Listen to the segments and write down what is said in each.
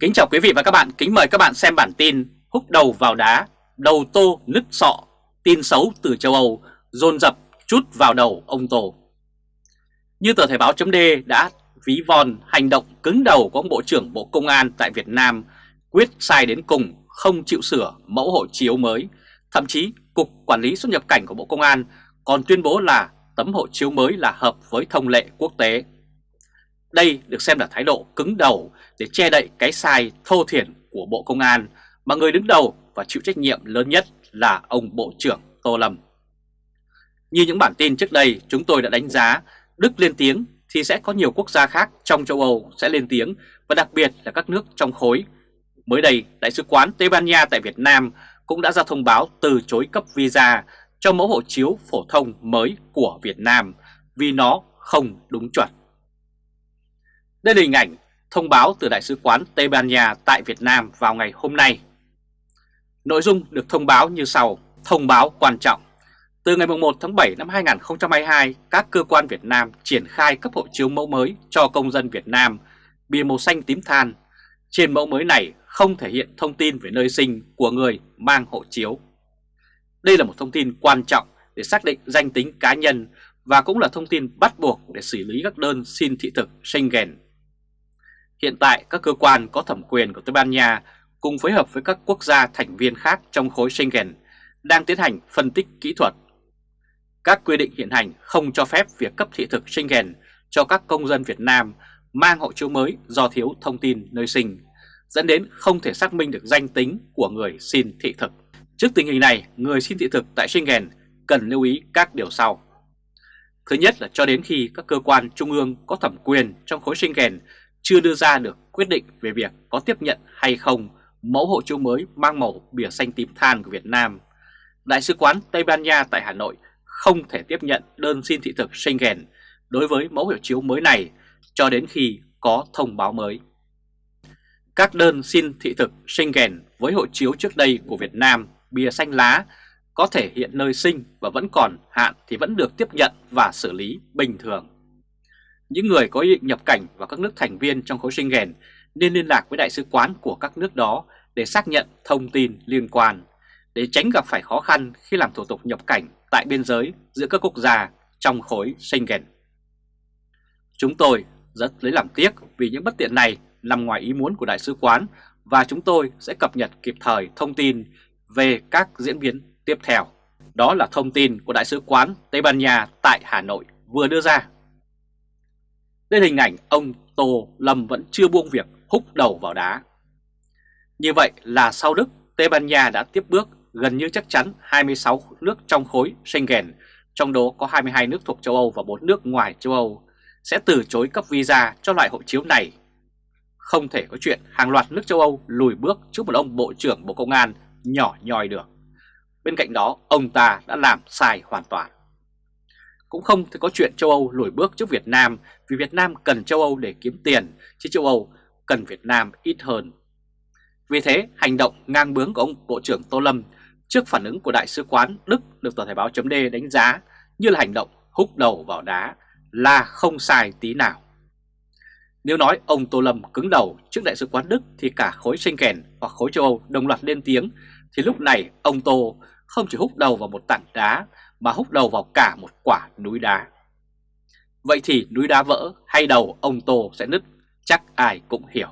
Kính chào quý vị và các bạn, kính mời các bạn xem bản tin Húc đầu vào đá, đầu tô nứt sọ, tin xấu từ châu Âu, dồn dập chút vào đầu ông Tô. Như tờ Thời báo chấm đã ví von hành động cứng đầu của ông Bộ trưởng Bộ Công an tại Việt Nam quyết sai đến cùng không chịu sửa mẫu hộ chiếu mới, thậm chí Cục Quản lý xuất nhập cảnh của Bộ Công an còn tuyên bố là tấm hộ chiếu mới là hợp với thông lệ quốc tế. Đây được xem là thái độ cứng đầu để che đậy cái sai thô thiển của Bộ Công an mà người đứng đầu và chịu trách nhiệm lớn nhất là ông Bộ trưởng Tô Lâm. Như những bản tin trước đây chúng tôi đã đánh giá Đức lên tiếng thì sẽ có nhiều quốc gia khác trong châu Âu sẽ lên tiếng và đặc biệt là các nước trong khối. Mới đây, Đại sứ quán Tây Ban Nha tại Việt Nam cũng đã ra thông báo từ chối cấp visa cho mẫu hộ chiếu phổ thông mới của Việt Nam vì nó không đúng chuẩn. Đây là hình ảnh thông báo từ Đại sứ quán Tây Ban Nha tại Việt Nam vào ngày hôm nay. Nội dung được thông báo như sau, thông báo quan trọng. Từ ngày 1 tháng 7 năm 2022, các cơ quan Việt Nam triển khai cấp hộ chiếu mẫu mới cho công dân Việt Nam bìa màu xanh tím than. Trên mẫu mới này không thể hiện thông tin về nơi sinh của người mang hộ chiếu. Đây là một thông tin quan trọng để xác định danh tính cá nhân và cũng là thông tin bắt buộc để xử lý các đơn xin thị thực Schengen Hiện tại các cơ quan có thẩm quyền của Tây Ban Nha cùng phối hợp với các quốc gia thành viên khác trong khối Schengen đang tiến hành phân tích kỹ thuật. Các quy định hiện hành không cho phép việc cấp thị thực Schengen cho các công dân Việt Nam mang hộ chiếu mới do thiếu thông tin nơi sinh, dẫn đến không thể xác minh được danh tính của người xin thị thực. Trước tình hình này, người xin thị thực tại Schengen cần lưu ý các điều sau. Thứ nhất là cho đến khi các cơ quan trung ương có thẩm quyền trong khối Schengen chưa đưa ra được quyết định về việc có tiếp nhận hay không mẫu hộ chiếu mới mang màu bìa xanh tím than của Việt Nam. Đại sứ quán Tây Ban Nha tại Hà Nội không thể tiếp nhận đơn xin thị thực Schengen đối với mẫu hộ chiếu mới này cho đến khi có thông báo mới. Các đơn xin thị thực Schengen với hộ chiếu trước đây của Việt Nam, bìa xanh lá, có thể hiện nơi sinh và vẫn còn, hạn thì vẫn được tiếp nhận và xử lý bình thường. Những người có ý định nhập cảnh vào các nước thành viên trong khối Schengen nên liên lạc với đại sứ quán của các nước đó để xác nhận thông tin liên quan, để tránh gặp phải khó khăn khi làm thủ tục nhập cảnh tại biên giới giữa các quốc gia trong khối Schengen. Chúng tôi rất lấy làm tiếc vì những bất tiện này nằm ngoài ý muốn của đại sứ quán và chúng tôi sẽ cập nhật kịp thời thông tin về các diễn biến tiếp theo. Đó là thông tin của Đại sứ quán Tây Ban Nha tại Hà Nội vừa đưa ra. Đây hình ảnh ông Tô Lâm vẫn chưa buông việc húc đầu vào đá. Như vậy là sau Đức, Tây Ban Nha đã tiếp bước gần như chắc chắn 26 nước trong khối Schengen, trong đó có 22 nước thuộc châu Âu và 4 nước ngoài châu Âu, sẽ từ chối cấp visa cho loại hộ chiếu này. Không thể có chuyện hàng loạt nước châu Âu lùi bước trước một ông Bộ trưởng Bộ Công an nhỏ nhòi được. Bên cạnh đó, ông ta đã làm sai hoàn toàn. Cũng không thể có chuyện châu Âu lùi bước trước Việt Nam vì Việt Nam cần châu Âu để kiếm tiền, chứ châu Âu cần Việt Nam ít hơn. Vì thế, hành động ngang bướng của ông Bộ trưởng Tô Lâm trước phản ứng của Đại sứ quán Đức được tờ Thời báo chấm đánh giá như là hành động húc đầu vào đá là không sai tí nào. Nếu nói ông Tô Lâm cứng đầu trước Đại sứ quán Đức thì cả khối Schengen hoặc khối châu Âu đồng loạt lên tiếng thì lúc này ông Tô không chỉ húc đầu vào một tảng đá mà húc đầu vào cả một quả núi đá. Vậy thì núi đá vỡ hay đầu ông Tô sẽ nứt, chắc ai cũng hiểu.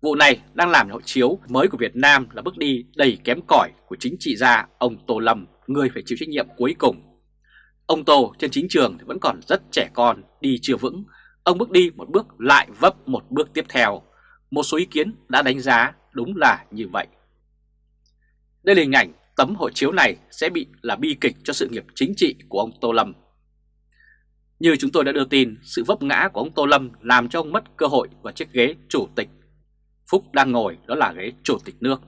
Vụ này đang làm hộ chiếu mới của Việt Nam là bước đi đầy kém cỏi của chính trị gia ông Tô Lâm, người phải chịu trách nhiệm cuối cùng. Ông Tô trên chính trường thì vẫn còn rất trẻ con, đi chưa vững. Ông bước đi một bước lại vấp một bước tiếp theo. Một số ý kiến đã đánh giá đúng là như vậy. Đây là hình ảnh tấm hộ chiếu này sẽ bị là bi kịch cho sự nghiệp chính trị của ông Tô Lâm. Như chúng tôi đã đưa tin, sự vấp ngã của ông Tô Lâm làm cho ông mất cơ hội và chiếc ghế chủ tịch. Phúc đang ngồi đó là ghế chủ tịch nước.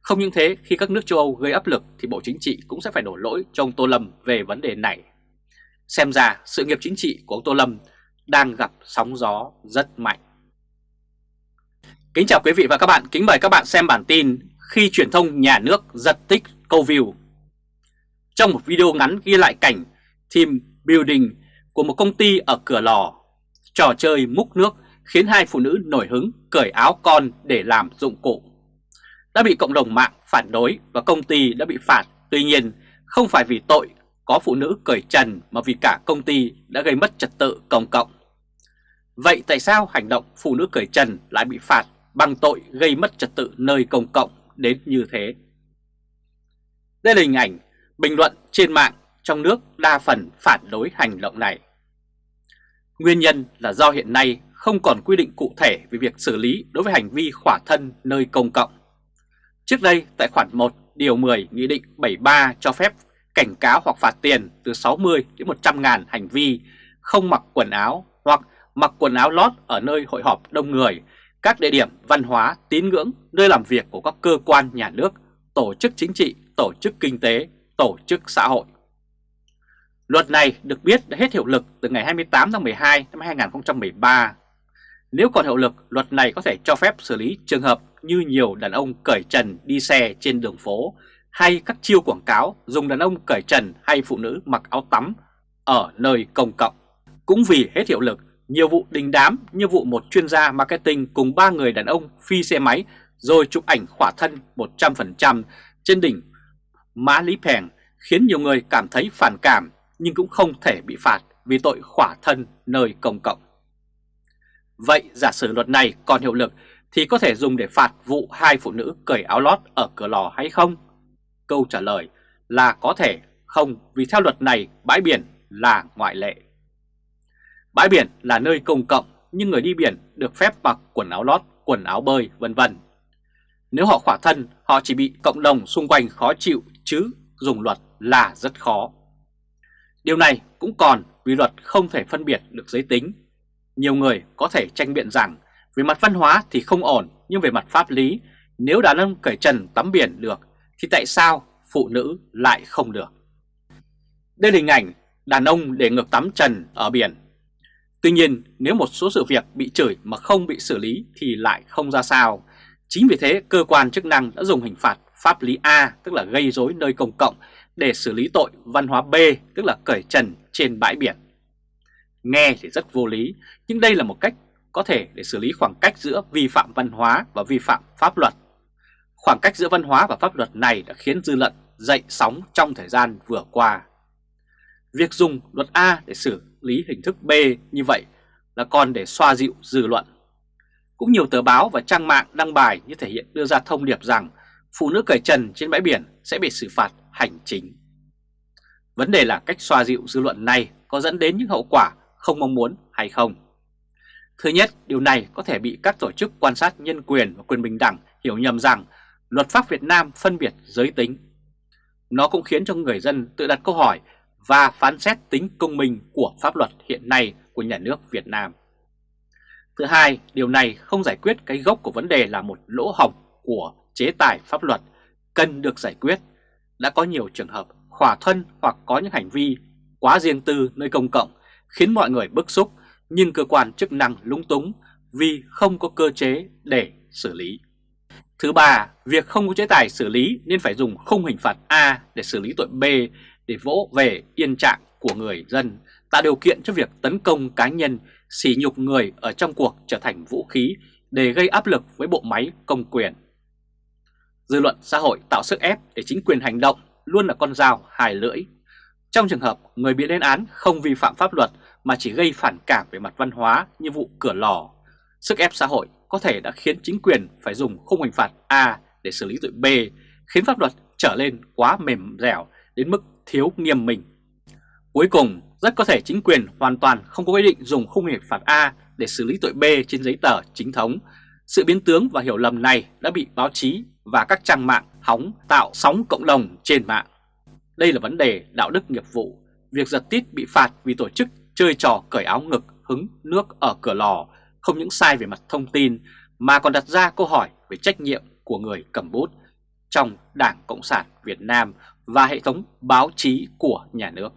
Không những thế, khi các nước châu Âu gây áp lực thì Bộ Chính trị cũng sẽ phải đổ lỗi cho ông Tô Lâm về vấn đề này. Xem ra sự nghiệp chính trị của ông Tô Lâm đang gặp sóng gió rất mạnh. Kính chào quý vị và các bạn, kính mời các bạn xem bản tin khi truyền thông nhà nước giật tích câu view. Trong một video ngắn ghi lại cảnh team building của một công ty ở cửa lò, trò chơi múc nước khiến hai phụ nữ nổi hứng cởi áo con để làm dụng cụ. Đã bị cộng đồng mạng phản đối và công ty đã bị phạt, tuy nhiên không phải vì tội có phụ nữ cởi trần mà vì cả công ty đã gây mất trật tự công cộng. Vậy tại sao hành động phụ nữ cởi trần lại bị phạt bằng tội gây mất trật tự nơi công cộng đến như thế? Đây là hình ảnh bình luận trên mạng trong nước đa phần phản đối hành động này. Nguyên nhân là do hiện nay không còn quy định cụ thể về việc xử lý đối với hành vi khỏa thân nơi công cộng. Trước đây tại khoản 1 điều 10 Nghị định 73 cho phép cảnh cáo hoặc phạt tiền từ 60 đến 100 ngàn hành vi không mặc quần áo hoặc mặc quần áo lót ở nơi hội họp đông người, các địa điểm văn hóa, tín ngưỡng, nơi làm việc của các cơ quan nhà nước, tổ chức chính trị, tổ chức kinh tế, tổ chức xã hội. Luật này được biết đã hết hiệu lực từ ngày 28 tháng 12 năm 2013. Nếu còn hiệu lực, luật này có thể cho phép xử lý trường hợp như nhiều đàn ông cởi trần đi xe trên đường phố hay các chiêu quảng cáo dùng đàn ông cởi trần hay phụ nữ mặc áo tắm ở nơi công cộng. Cũng vì hết hiệu lực, nhiều vụ đình đám như vụ một chuyên gia marketing cùng ba người đàn ông phi xe máy rồi chụp ảnh khỏa thân 100% trên đỉnh Mã Lý Pèng khiến nhiều người cảm thấy phản cảm nhưng cũng không thể bị phạt vì tội khỏa thân nơi công cộng. Vậy giả sử luật này còn hiệu lực thì có thể dùng để phạt vụ hai phụ nữ cởi áo lót ở cửa lò hay không? Câu trả lời là có thể không vì theo luật này bãi biển là ngoại lệ. Bãi biển là nơi công cộng nhưng người đi biển được phép mặc quần áo lót, quần áo bơi vân vân. Nếu họ khỏa thân, họ chỉ bị cộng đồng xung quanh khó chịu chứ dùng luật là rất khó. Điều này cũng còn vì luật không thể phân biệt được giới tính. Nhiều người có thể tranh biện rằng về mặt văn hóa thì không ổn, nhưng về mặt pháp lý, nếu đàn ông cởi trần tắm biển được, thì tại sao phụ nữ lại không được? Đây là hình ảnh đàn ông để ngược tắm trần ở biển. Tuy nhiên, nếu một số sự việc bị chửi mà không bị xử lý thì lại không ra sao. Chính vì thế, cơ quan chức năng đã dùng hình phạt pháp lý A, tức là gây rối nơi công cộng, để xử lý tội văn hóa B, tức là cởi trần trên bãi biển. Nghe thì rất vô lý, nhưng đây là một cách có thể để xử lý khoảng cách giữa vi phạm văn hóa và vi phạm pháp luật. Khoảng cách giữa văn hóa và pháp luật này đã khiến dư luận dậy sóng trong thời gian vừa qua. Việc dùng luật A để xử lý hình thức B như vậy là còn để xoa dịu dư luận. Cũng nhiều tờ báo và trang mạng đăng bài như thể hiện đưa ra thông điệp rằng phụ nữ cởi trần trên bãi biển sẽ bị xử phạt hành chính. Vấn đề là cách xoa dịu dư luận này có dẫn đến những hậu quả không mong muốn hay không. Thứ nhất, điều này có thể bị các tổ chức quan sát nhân quyền và quyền bình đẳng hiểu nhầm rằng luật pháp Việt Nam phân biệt giới tính. Nó cũng khiến cho người dân tự đặt câu hỏi và phán xét tính công minh của pháp luật hiện nay của nhà nước Việt Nam. Thứ hai, điều này không giải quyết cái gốc của vấn đề là một lỗ hổng của chế tài pháp luật cần được giải quyết. Đã có nhiều trường hợp khỏa thân hoặc có những hành vi quá riêng tư nơi công cộng khiến mọi người bức xúc nhưng cơ quan chức năng lúng túng vì không có cơ chế để xử lý. Thứ ba, việc không có chế tài xử lý nên phải dùng khung hình phạt A để xử lý tội B để vỗ về yên trạng của người dân, tạo điều kiện cho việc tấn công cá nhân, sỉ nhục người ở trong cuộc trở thành vũ khí để gây áp lực với bộ máy công quyền. Dư luận xã hội tạo sức ép để chính quyền hành động luôn là con dao hài lưỡi. Trong trường hợp người bị lên án không vi phạm pháp luật mà chỉ gây phản cảm về mặt văn hóa như vụ cửa lò, sức ép xã hội có thể đã khiến chính quyền phải dùng khung hình phạt A để xử lý tội B, khiến pháp luật trở lên quá mềm dẻo đến mức thiếu nghiêm minh. Cuối cùng, rất có thể chính quyền hoàn toàn không có quy định dùng khung hình phạt A để xử lý tội B trên giấy tờ chính thống. Sự biến tướng và hiểu lầm này đã bị báo chí và các trang mạng hóng tạo sóng cộng đồng trên mạng. Đây là vấn đề đạo đức nghiệp vụ. Việc giật tít bị phạt vì tổ chức chơi trò cởi áo ngực, hứng nước ở cửa lò không những sai về mặt thông tin, mà còn đặt ra câu hỏi về trách nhiệm của người cầm bút trong Đảng Cộng sản Việt Nam và hệ thống báo chí của nhà nước.